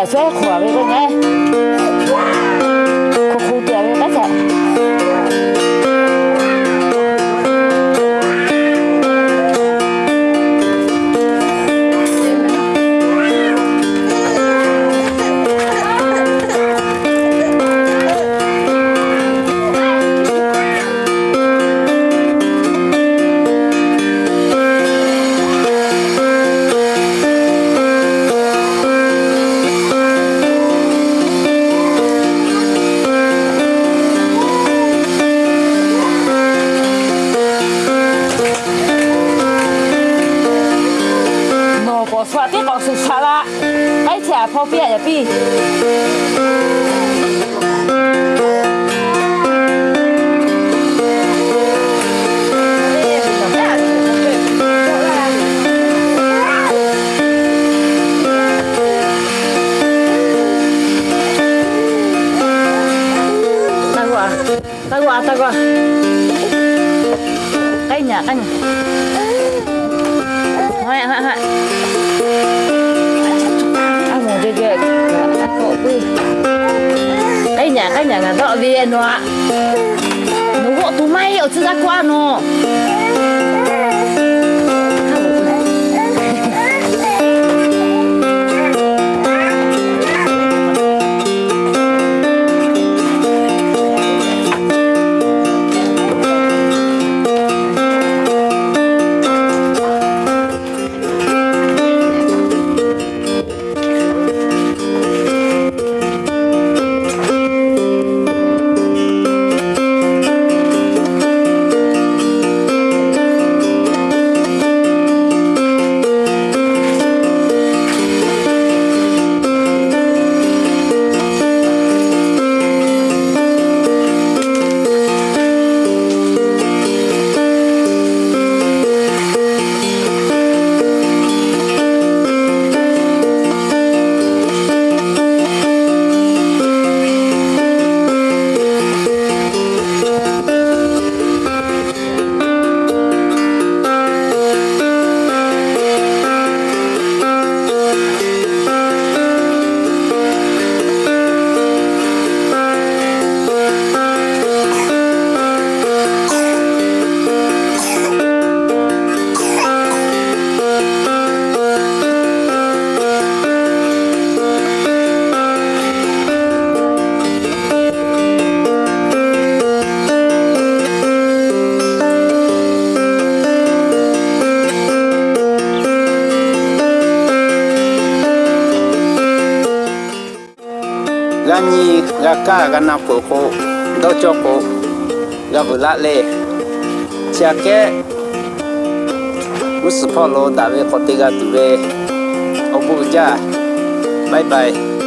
muchacho, a ver. Eh. Tiết có sự xa lạ cái chả phô bia ya bi ta qua ta qua cái nhà cái nhà Hai, hai, hai. Anh ở 霉呢？我都没 đi, em ạ. May ra qua nó. ga ni ga ka ga na ko do cho ko ga bu la le. Cha ke mu su po lo da ve ko te ga tu ve. O bu ja. Bye bye.